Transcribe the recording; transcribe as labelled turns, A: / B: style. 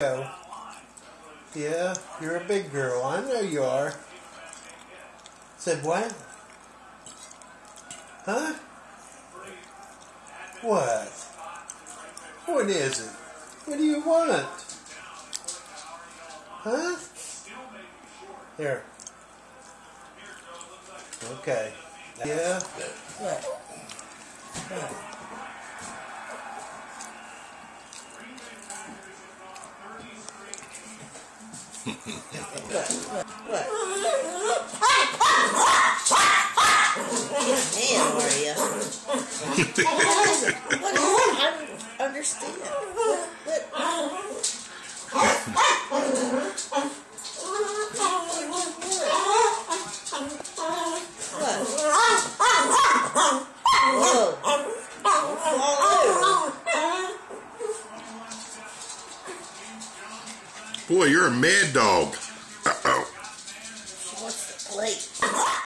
A: go. Yeah, you're a big girl. I know you are. Said what? Huh? What? What is it? What do you want? Huh? Here. Okay. Yeah.
B: What? What? What? Is it? What is it? I don't understand. What? what?
C: Boy, you're a mad dog. Uh oh.
B: Plate.